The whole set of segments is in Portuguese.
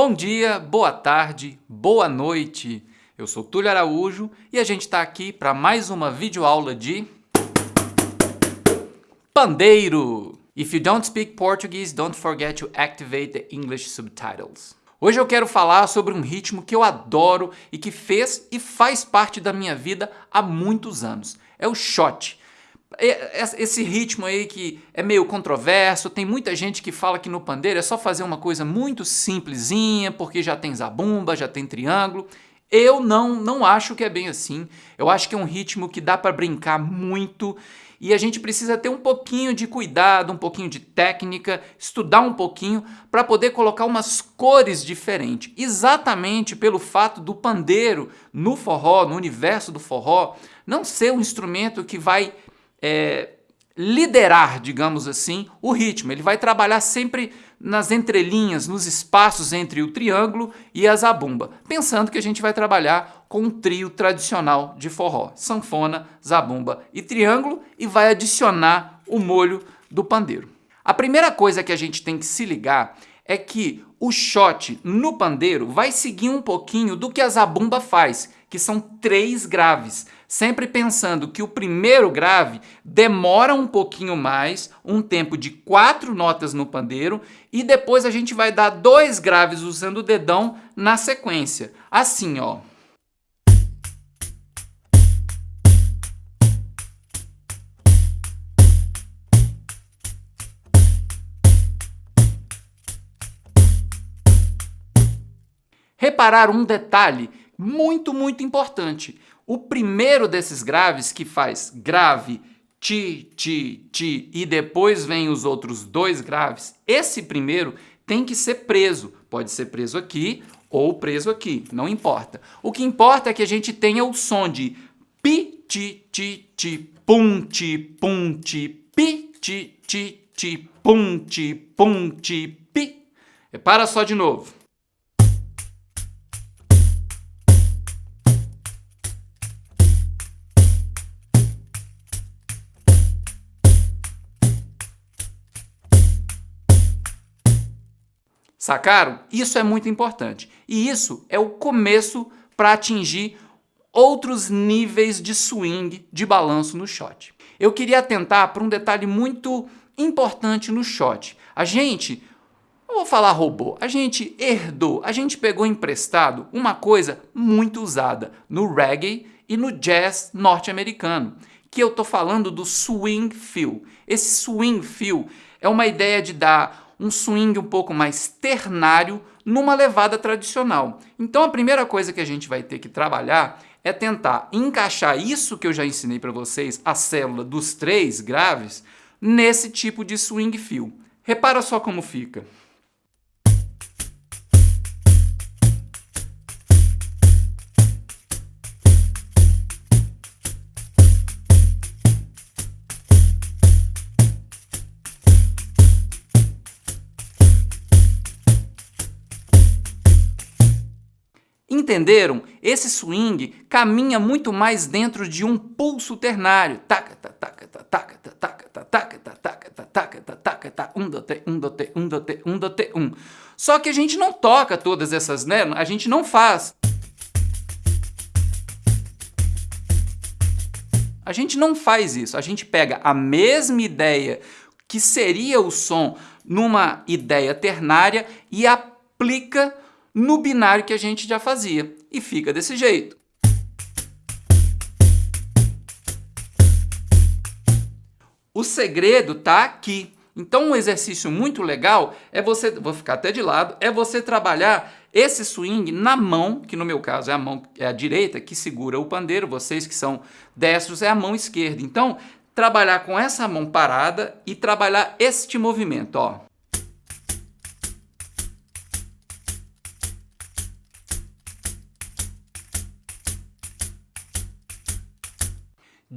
Bom dia, boa tarde, boa noite. Eu sou Túlio Araújo e a gente está aqui para mais uma videoaula de pandeiro. If you don't speak Portuguese, don't forget to activate the English subtitles. Hoje eu quero falar sobre um ritmo que eu adoro e que fez e faz parte da minha vida há muitos anos. É o shot. É, esse ritmo aí que é meio controverso, tem muita gente que fala que no pandeiro é só fazer uma coisa muito simplesinha, porque já tem zabumba, já tem triângulo. Eu não, não acho que é bem assim. Eu acho que é um ritmo que dá para brincar muito e a gente precisa ter um pouquinho de cuidado, um pouquinho de técnica, estudar um pouquinho para poder colocar umas cores diferentes. Exatamente pelo fato do pandeiro no forró, no universo do forró, não ser um instrumento que vai é, liderar, digamos assim, o ritmo. Ele vai trabalhar sempre nas entrelinhas, nos espaços entre o triângulo e a zabumba, pensando que a gente vai trabalhar com um trio tradicional de forró, sanfona, zabumba e triângulo, e vai adicionar o molho do pandeiro. A primeira coisa que a gente tem que se ligar é que o shot no pandeiro vai seguir um pouquinho do que a zabumba faz, que são três graves sempre pensando que o primeiro grave demora um pouquinho mais, um tempo de quatro notas no pandeiro, e depois a gente vai dar dois graves usando o dedão na sequência. Assim, ó. Reparar um detalhe muito, muito importante. O primeiro desses graves, que faz grave, ti, ti, ti, e depois vem os outros dois graves, esse primeiro tem que ser preso. Pode ser preso aqui ou preso aqui, não importa. O que importa é que a gente tenha o som de pi, ti, ti, ti, pum, ti, pum, ti, pi, ti, ti, ti, pum, ti, pum, ti, pi. Repara só de novo. Sacaram? Isso é muito importante. E isso é o começo para atingir outros níveis de swing, de balanço no shot. Eu queria atentar para um detalhe muito importante no shot. A gente, não vou falar roubou, a gente herdou, a gente pegou emprestado uma coisa muito usada no reggae e no jazz norte-americano, que eu estou falando do swing feel. Esse swing feel é uma ideia de dar um swing um pouco mais ternário numa levada tradicional. Então a primeira coisa que a gente vai ter que trabalhar é tentar encaixar isso que eu já ensinei para vocês, a célula dos três graves, nesse tipo de swing feel. Repara só como fica. Entenderam? Esse swing caminha muito mais dentro de um pulso ternário. Taca, taca, taca, taca, taca, taca, taca, taca, taca, taca, dote, um. Só que a gente não toca todas essas, né? A gente não faz. A gente não faz isso. A gente pega a mesma ideia que seria o som numa ideia ternária e aplica no binário que a gente já fazia. E fica desse jeito. O segredo está aqui. Então um exercício muito legal é você, vou ficar até de lado, é você trabalhar esse swing na mão, que no meu caso é a mão é a direita que segura o pandeiro, vocês que são destros é a mão esquerda. Então trabalhar com essa mão parada e trabalhar este movimento, ó.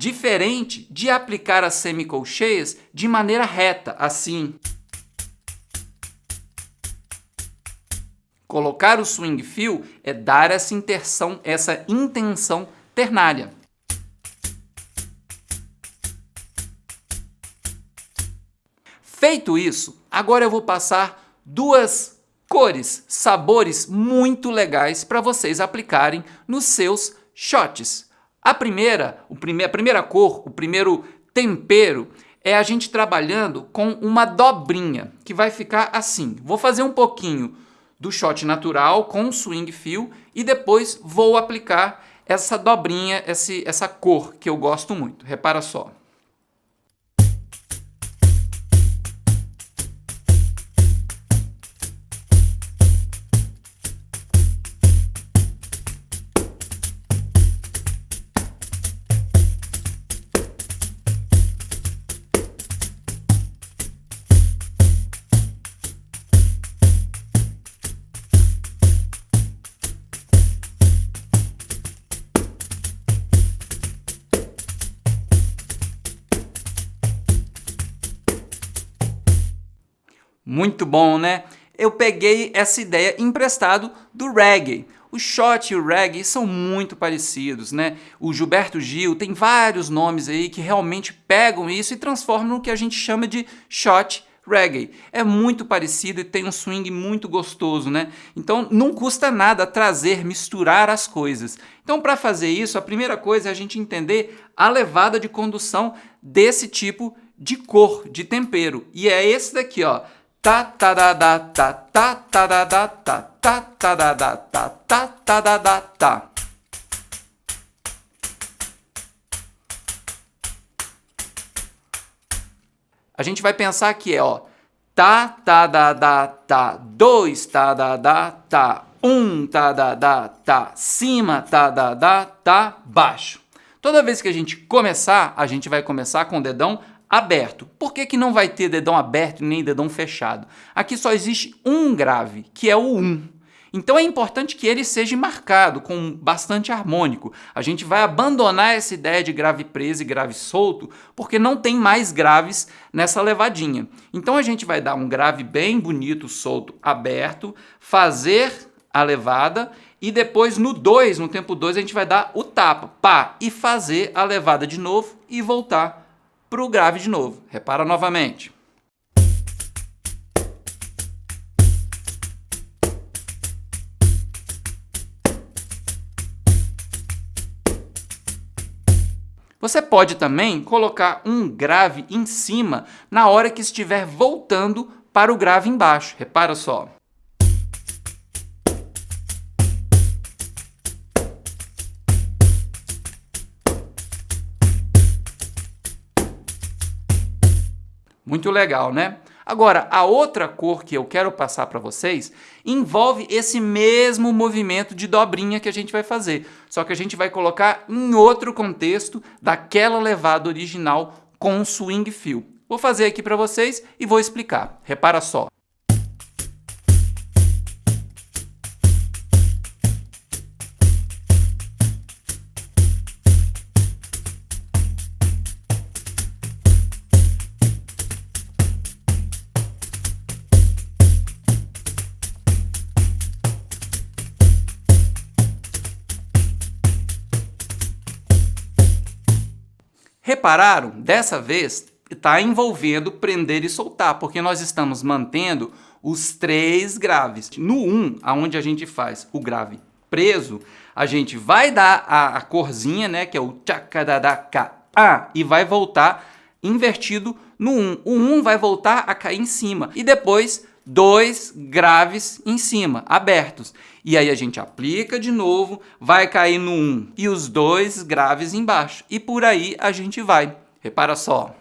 Diferente de aplicar as semicolcheias de maneira reta, assim. Colocar o swing feel é dar essa intenção, essa intenção ternária. Feito isso, agora eu vou passar duas cores, sabores muito legais para vocês aplicarem nos seus shots. A primeira, a primeira cor, o primeiro tempero é a gente trabalhando com uma dobrinha, que vai ficar assim. Vou fazer um pouquinho do shot natural com swing fio e depois vou aplicar essa dobrinha, essa cor que eu gosto muito. Repara só. Muito bom, né? Eu peguei essa ideia emprestado do reggae. O shot e o reggae são muito parecidos, né? O Gilberto Gil tem vários nomes aí que realmente pegam isso e transformam no que a gente chama de shot reggae. É muito parecido e tem um swing muito gostoso, né? Então não custa nada trazer, misturar as coisas. Então para fazer isso, a primeira coisa é a gente entender a levada de condução desse tipo de cor, de tempero. E é esse daqui, ó ta ta da da ta ta ta da da ta ta ta da da ta ta ta da da ta. A gente vai pensar que é, ó, ta ta da da ta, dois ta da da ta, um ta da da ta, cima ta da da ta, baixo. Toda vez que a gente começar, a gente vai começar com o dedão aberto. Por que, que não vai ter dedão aberto nem dedão fechado? Aqui só existe um grave, que é o 1. Então é importante que ele seja marcado com bastante harmônico. A gente vai abandonar essa ideia de grave preso e grave solto, porque não tem mais graves nessa levadinha. Então a gente vai dar um grave bem bonito, solto, aberto, fazer a levada e depois no 2, no tempo 2, a gente vai dar o tapa, pá, e fazer a levada de novo e voltar para o grave de novo. Repara novamente. Você pode também colocar um grave em cima na hora que estiver voltando para o grave embaixo. Repara só. Muito legal, né? Agora, a outra cor que eu quero passar para vocês envolve esse mesmo movimento de dobrinha que a gente vai fazer, só que a gente vai colocar em outro contexto daquela levada original com swing fio. Vou fazer aqui para vocês e vou explicar. Repara só. Repararam? Dessa vez está envolvendo prender e soltar, porque nós estamos mantendo os três graves. No 1, um, onde a gente faz o grave preso, a gente vai dar a, a corzinha, né, que é o tchakadadaka, e vai voltar invertido no 1. Um. O 1 um vai voltar a cair em cima. E depois dois graves em cima, abertos. E aí a gente aplica de novo, vai cair no 1 e os dois graves embaixo. E por aí a gente vai. Repara só.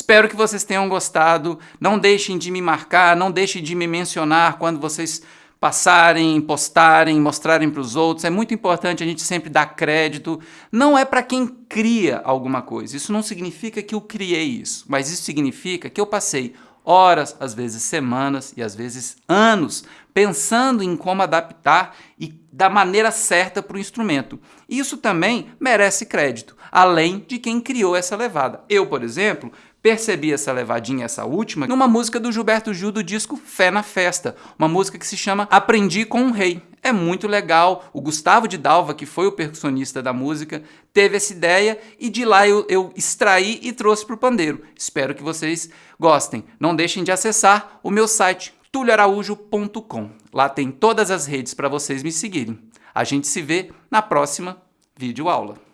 Espero que vocês tenham gostado. Não deixem de me marcar, não deixem de me mencionar quando vocês passarem, postarem, mostrarem para os outros. É muito importante a gente sempre dar crédito. Não é para quem cria alguma coisa. Isso não significa que eu criei isso, mas isso significa que eu passei horas, às vezes semanas e às vezes anos, pensando em como adaptar e da maneira certa para o instrumento. Isso também merece crédito, além de quem criou essa levada. Eu, por exemplo, percebi essa levadinha, essa última, numa música do Gilberto Gil do disco Fé na Festa, uma música que se chama Aprendi com um Rei. É muito legal, o Gustavo de Dalva, que foi o percussionista da música, teve essa ideia e de lá eu, eu extraí e trouxe para o pandeiro. Espero que vocês gostem. Não deixem de acessar o meu site tulioaraújo.com. Lá tem todas as redes para vocês me seguirem. A gente se vê na próxima videoaula.